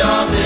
shall be.